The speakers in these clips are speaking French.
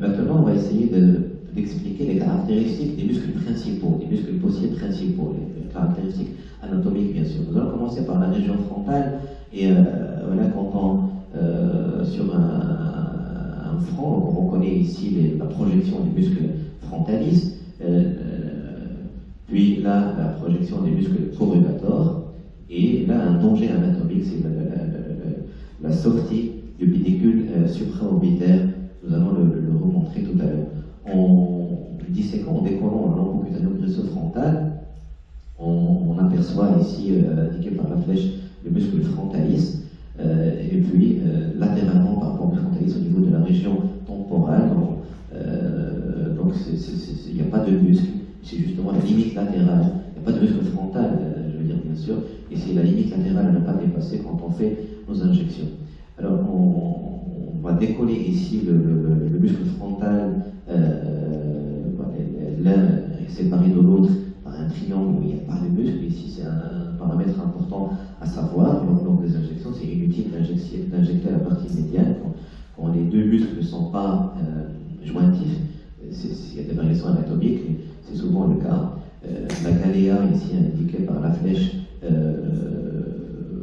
maintenant, on va essayer d'expliquer les caractéristiques des muscles principaux, des muscles possibles principaux, les, caractéristiques anatomiques bien sûr. Nous allons commencer par la région frontale et voilà, quand on, sur un, front, on reconnaît ici la projection du muscle frontalis, puis là, la projection des muscles corrugators, et là, un danger anatomique, c'est la, sortie du pédicule euh, supraorbitaire. Nous allons le, remontrer tout à l'heure. En disséquant, en décollant l'embocutanéo frontal, on, on, aperçoit ici, euh, indiqué par la flèche, le muscle frontalis, euh, et puis latéralement par rapport au frontalis au niveau de la région temporale. donc il n'y a pas de muscle, c'est justement la limite latérale. Il n'y a pas de muscle frontal, je veux dire bien sûr, et c'est la limite latérale à ne pas dépasser quand on fait nos injections. Alors on, va décoller ici le, muscle frontal, euh, l'un est séparé de l'autre par un triangle où il n'y a pas de muscle. Ici c'est un paramètre important à savoir lors, des injections. C'est inutile d'injecter la partie médiane quand, les deux muscles ne sont pas euh, jointifs. Il y a des variations anatomiques, c'est souvent le cas. Euh, la galéa ici indiquée par la flèche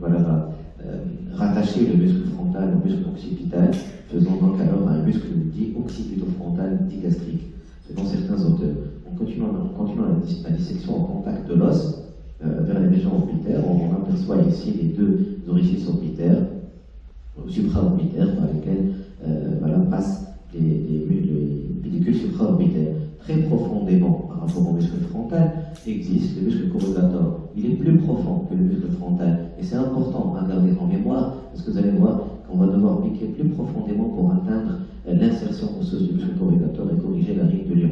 voilà, va euh, rattacher le muscle frontal muscle occipital, faisant donc alors un muscle dit occipito-frontal digastrique, selon certains auteurs. En continuant, la, dissection au contact de l'os, euh, vers les régions orbitaires, on, aperçoit ici les deux orifices orbitaires, ou supraorbitaires, par lesquels voilà, passent les, les, supraorbitaires très profondément par rapport au muscle frontal, existe le muscle corrugator. Il est plus profond que le muscle frontal. Et c'est important à garder en mémoire, parce que vous allez voir qu'on va devoir piquer plus profondément pour atteindre euh, l'insertion osseuse du muscle corrugator et corriger la ride de lion.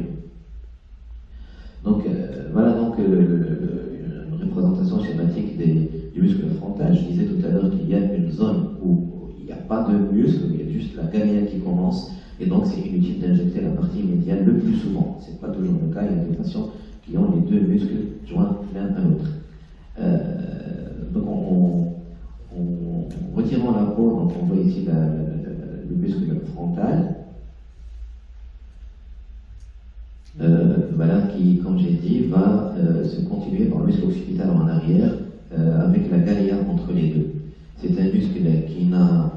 Donc euh, voilà donc euh, une représentation schématique du muscle frontal. Je disais tout à l'heure qu'il y a une zone où il n'y a pas de muscle, il y a juste la galéa qui commence et donc, c'est inutile d'injecter la partie médiane le plus souvent. Ce n'est pas toujours le cas. Il y a des patients qui ont les deux muscles joints l'un à l'autre. Euh, donc, en retirant la peau, donc on voit ici le muscle frontal. Euh, voilà, qui, comme j'ai dit, va euh, se continuer par le muscle occipital en arrière avec la galéa entre les deux. C'est un muscle qui n'a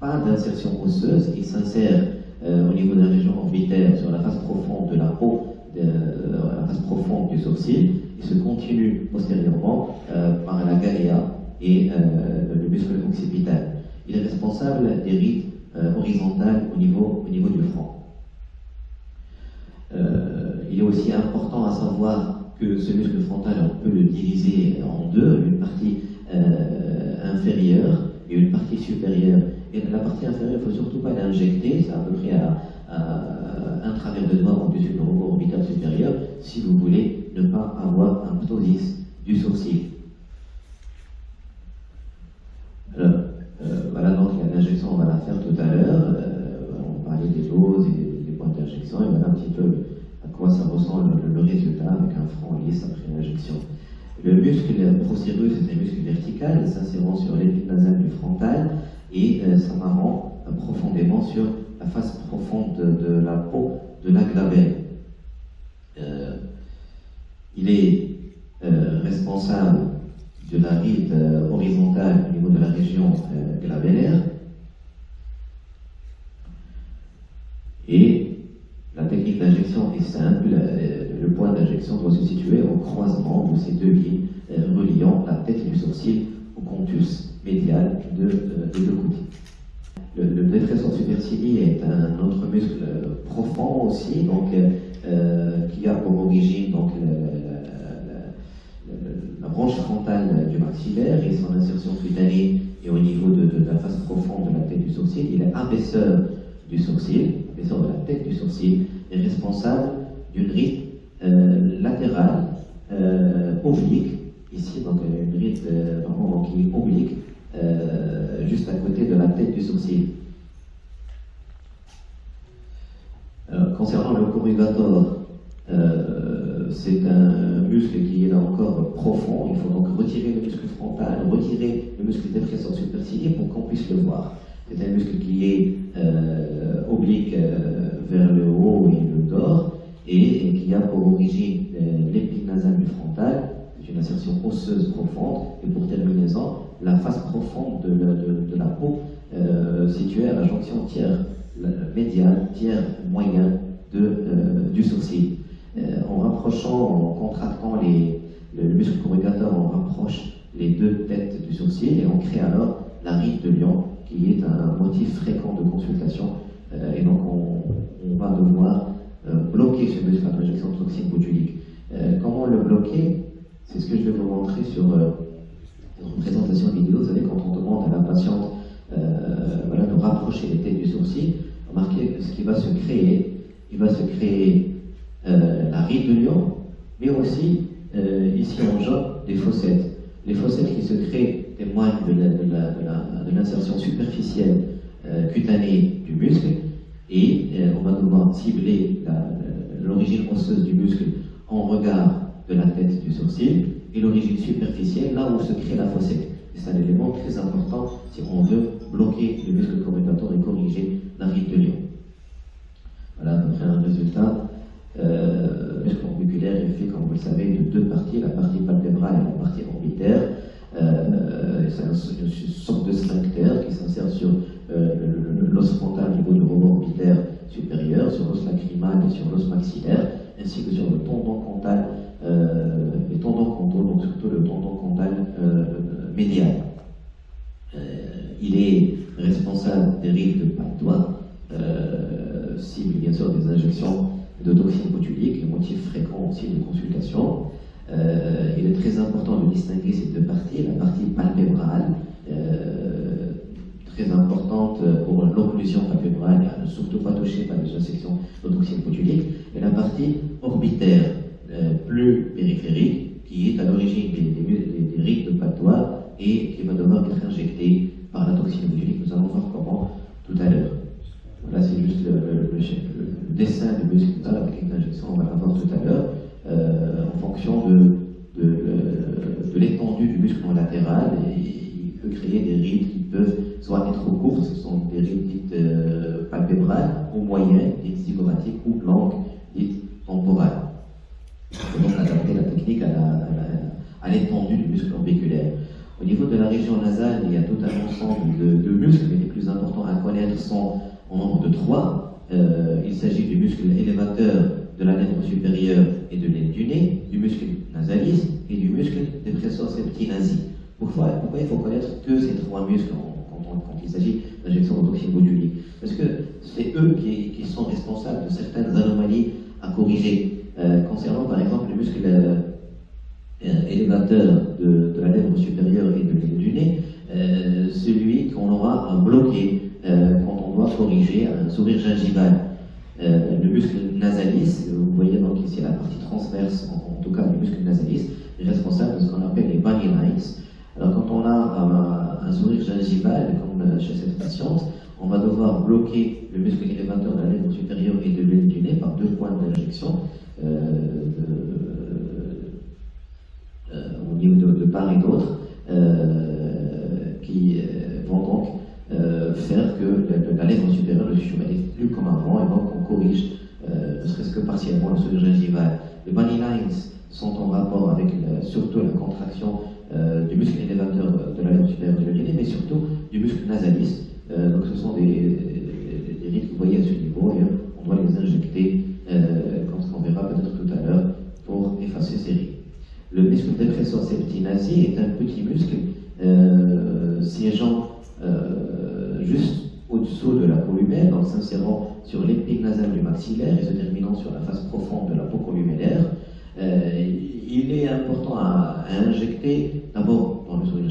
pas d'insertion osseuse, il s'insère euh, au niveau de la région orbitaire sur la face profonde de la peau, euh, la face profonde du sourcil, il se continue postérieurement euh, par la galéa et le muscle occipital. Il est responsable des rides horizontales au niveau, au niveau du front. il est aussi important à savoir que ce muscle frontal, on peut le diviser en deux, une partie inférieure et une partie supérieure. Et la partie inférieure, il ne faut surtout pas l'injecter, c'est à peu près à, un travers de doigt au-dessus du robot orbital supérieur, si vous voulez ne pas avoir un ptosis du sourcil. Alors, euh, voilà donc l'injection, on va la faire tout à l'heure. Euh, on parlait des doses et et voilà un petit peu à quoi ça ressemble le, résultat avec un front lisse après l'injection. Le muscle procéreux, c'est un muscle vertical, s'insérant sur l'épine nasale du frontal et euh, s'amarrant euh, profondément sur la face profonde de, la peau de la glabelle. Euh, il est responsable de la ride horizontale au niveau de la région glabellaire et la technique d'injection est simple le point d'injection doit se situer au croisement de ces deux lignes euh, reliant la tête du sourcil au contus médial de, euh, des deux côtés. Le, le détressor supercilii est un autre muscle profond aussi, donc, euh, qui a pour origine donc, la, branche frontale du maxillaire et son insertion cutanée et au niveau de, la face profonde de la tête du sourcil. Il est abaisseur du sourcil, abaisseur de la tête du sourcil, et responsable d'une ride euh, latérale, euh, oblique, ici donc une ride euh, vraiment qui est oblique, juste à côté de la tête du sourcil. concernant le corrugator, c'est un muscle qui est là encore profond. Il faut donc retirer le muscle frontal, retirer le muscle dépresseur supercilien pour qu'on puisse le voir. C'est un muscle qui est oblique vers le haut et le corps, et, qui a pour origine l'épique nasale du frontal, une insertion osseuse profonde, et pour terminaison, la face profonde de, la peau située à la jonction tiers médiane, tiers moyen du sourcil. en rapprochant, en contractant les, le muscle corrugateur, on rapproche les deux têtes du sourcil et on crée alors la ride de lion, qui est un motif fréquent de consultation. Euh, et donc, on, va devoir euh, bloquer ce muscle à l'injection de toxine botulique. Euh, comment le bloquer? C'est ce que je vais vous montrer sur une présentation vidéo. Vous savez, quand on demande à la patiente voilà, de rapprocher les têtes du sourcil, remarquez ce qui va se créer. Il va se créer la ride de lion, mais aussi, ici en jaune, des fossettes. Les fossettes qui se créent témoignent de l'insertion superficielle euh, cutanée du muscle et euh, on va devoir cibler l'origine osseuse du muscle en regard de la tête du sourcil et l'origine superficielle là où se crée la fossette. C'est un élément très important si on veut bloquer le muscle corrugateur et corriger la ride de lion. Voilà, donc un résultat. Euh, le muscle orbiculaire est fait, comme vous le savez, de deux parties, la partie palpébrale et la partie orbitaire. Euh, c'est une sorte de sphincter qui s'insère sur euh, l'os frontal au niveau du rebord orbitaire supérieur, sur l'os lacrymal et sur l'os maxillaire, ainsi que sur le tendon cantal, euh, les tendons donc surtout le tendon cantal euh, médial. il est responsable des rides de doigt, cible bien sûr des injections de toxines botuliques, le motif fréquent aussi de consultation. Euh, il est très important de distinguer ces deux parties. La partie palpébrale, euh, très importante pour l'occlusion ne surtout pas touchée par les injections de toxines botuliques, et la partie orbitaire, euh, plus périphérique, qui est à l'origine des, des, rides de patois et qui va devoir être injectée par la toxine botulique. Nous allons voir comment tout à l'heure. Voilà, c'est juste le, dessin du muscle avec une injection, on va la voir tout à l'heure. Euh, en fonction de, de, l'étendue du muscle latéral et il peut créer des rides qui peuvent soit être trop courtes, sont des rides dites euh, palpébrales, ou moyennes, dites zygomatiques, ou longues, dites temporales. Il donc adapter la technique à l'étendue du muscle orbiculaire. Au niveau de la région nasale, il y a tout un ensemble de, muscles, mais les plus importants à connaître sont en nombre de trois. Euh, il s'agit du muscle élévateur de la lèvre supérieure et de l'aile du nez, du muscle nasalis et du muscle dépressor septinasi. Pourquoi, pourquoi il faut connaître que ces trois muscles quand, il s'agit d'injection de toxine botulique Parce que c'est eux qui, sont responsables de certaines anomalies à corriger. Euh, concernant par exemple le muscle euh, élévateur de, la lèvre supérieure et de du nez, euh, celui qu'on aura à bloquer quand on doit corriger un sourire gingival. Euh, le muscle nasalis, vous voyez donc ici la partie transverse, en, tout cas du muscle nasalis, est responsable de ce qu'on appelle les bunny lines. Alors quand on a un, sourire gingival, comme chez cette patiente, on va devoir bloquer le muscle élévateur de la lèvre supérieure et de l'aile du nez par deux points d'injection euh, euh, au niveau de, part et d'autre, qui vont donc faire que la, lèvre supérieure ne se plus comme avant et donc corrige, euh, ne serait-ce que partiellement, le sourire gingival. Les bunny lines sont en rapport avec surtout la contraction euh, du muscle élévateur de la lèvre supérieure de l'oreiller, mais surtout du muscle nasalis. Euh, donc ce sont des, des, rides que vous voyez à ce niveau et on doit les injecter, comme on verra peut-être tout à l'heure, pour effacer ces rides. Le muscle dépressor septinasi est un petit muscle siégeant juste au-dessous de la peau humaine, en s'insérant sur l'épique nasale du maxillaire et se terminant sur la face profonde de la peau columellaire. Euh, il est important à, injecter d'abord dans le sourire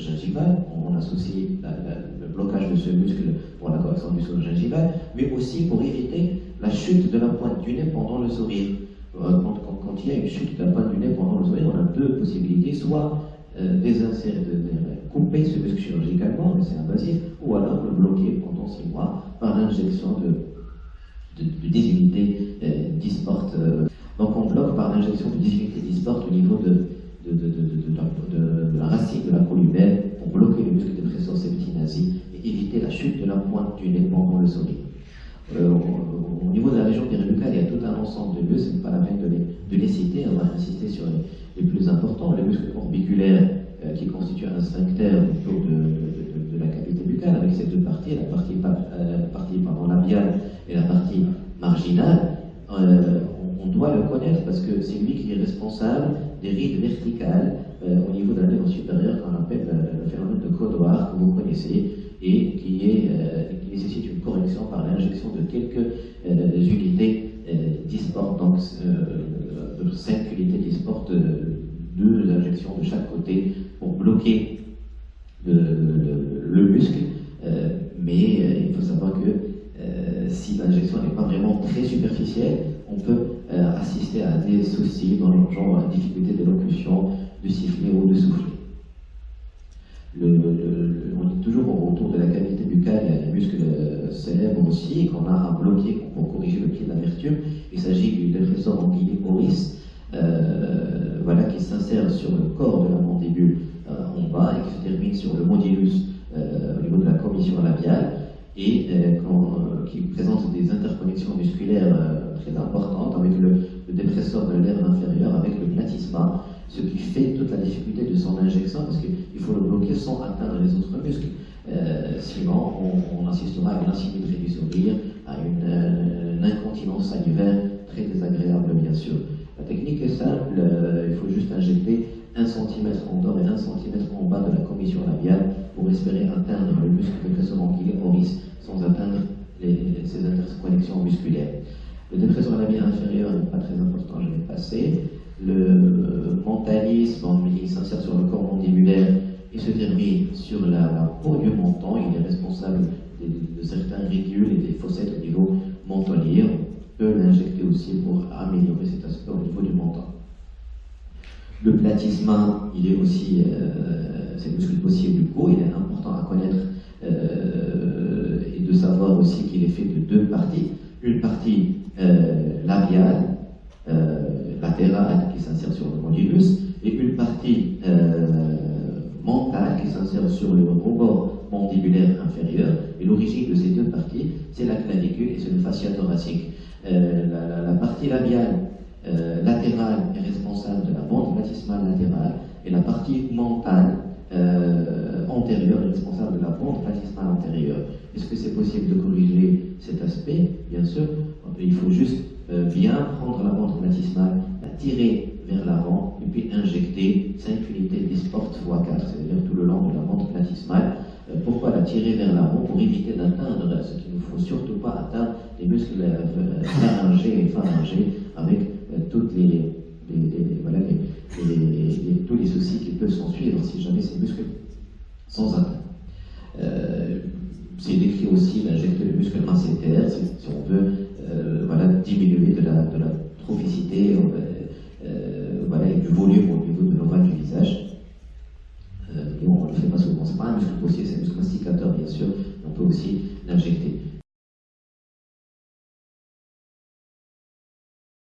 gingival, on associe le blocage de ce muscle pour la correction du sourire gingival, mais aussi pour éviter la chute de la pointe du nez pendant le sourire. Euh, quand, il y a une chute de la pointe du nez pendant le sourire, on a deux possibilités, soit euh, de, couper ce muscle chirurgicalement, mais c'est invasif, ou alors le bloquer pendant six mois par l'injection de, de, de, unités euh. Euh. Donc on bloque par l'injection de 10 unités disportes au niveau de, de, la racine de la columelle pour bloquer le muscle dépresseur septinasi et éviter la chute de la pointe du nez pendant le sourire. Euh, au niveau de la région péribucale, il y a tout un ensemble de muscles, pas la peine de les, de les, citer, on va insister sur les, plus importants. Le muscle orbiculaire euh, qui constitue un sphincter autour de, de, de, la cavité buccale avec ces deux parties, la partie, euh, partie labiale et la partie marginale. Euh, parce que c'est lui qui est responsable des rides verticales au niveau de la lèvre supérieure qu'on appelle le phénomène de Codoir que vous connaissez et qui, est, qui nécessite une correction par l'injection de quelques unités disportent, donc de 5 unités disportent deux injections de chaque côté pour bloquer le, muscle, euh, mais euh, il faut savoir que euh, si l'injection n'est pas vraiment très superficielle, on peut assister à des soucis dans le genre difficulté d'élocution, de siffler ou de souffler. on est toujours autour de la cavité buccale, il y a des muscles célèbres aussi qu'on a à bloquer pour corriger le pied d'amertume. Il s'agit du dépresseur anguillé Boris, voilà, qui s'insère sur le corps de la mandibule euh, en bas et qui se termine sur le modulus euh, au niveau de la commission labiale et euh, qui présente des interconnexions musculaires très importantes avec le, dépresseur de l'air inférieur, avec le platysma, ce qui fait toute la difficulté de son injection parce qu'il faut le bloquer sans atteindre les autres muscles. sinon, on, assistera à une asymétrie du sourire, à une, une incontinence salivaire très désagréable, bien sûr. La technique est simple, euh, il faut juste injecter 1 cm en dehors et 1 cm en bas de la commission labiale pour espérer atteindre le muscle dépresseur anguillé oris sans atteindre les, ces interconnexions musculaires. Le dépresseur labial inférieur n'est pas très important, je vais passer. Le mentalisme, il s'insère sur le corps mandibulaire et se termine sur la, peau du menton. Il est responsable de, certains ridules et des fossettes au niveau mentonnier l'injecter aussi pour améliorer cet aspect au niveau du menton. Le platysma, il est aussi, euh, c'est le muscle possible du cou, il est important à connaître euh, et de savoir aussi qu'il est fait de deux parties. Une partie euh, labiale, latérale, qui s'insère sur le modulus, et une partie mentale qui s'insère sur le rebord mandibulaire inférieur. Et l'origine de ces deux parties, c'est la clavicule et c'est le fascia thoracique. Euh, la, partie labiale euh, latérale est responsable de la bande baptismale latérale et la partie mentale euh, antérieure est responsable de la bande baptismale antérieure. Est-ce que c'est possible de corriger cet aspect? Bien sûr, il faut juste bien prendre la bande baptismale, la tirer vers l'avant et puis injecter 5 unités d'esport x 4, c'est-à-dire tout le long de la bande baptismale. pourquoi la tirer vers l'avant? Pour éviter d'atteindre ce qu'il ne faut surtout pas atteindre les muscles laryngés et pharyngés avec euh, les, voilà, tous les soucis qui peuvent s'en suivre si jamais ces muscles sans atteinte. Euh, c'est décrit aussi d'injecter le muscle masséter si, si, on veut euh, voilà, diminuer de la, de la trophicité voilà, et du volume au niveau de l'ovale du visage. On un muscle masticateur bien sûr, on peut aussi l'injecter.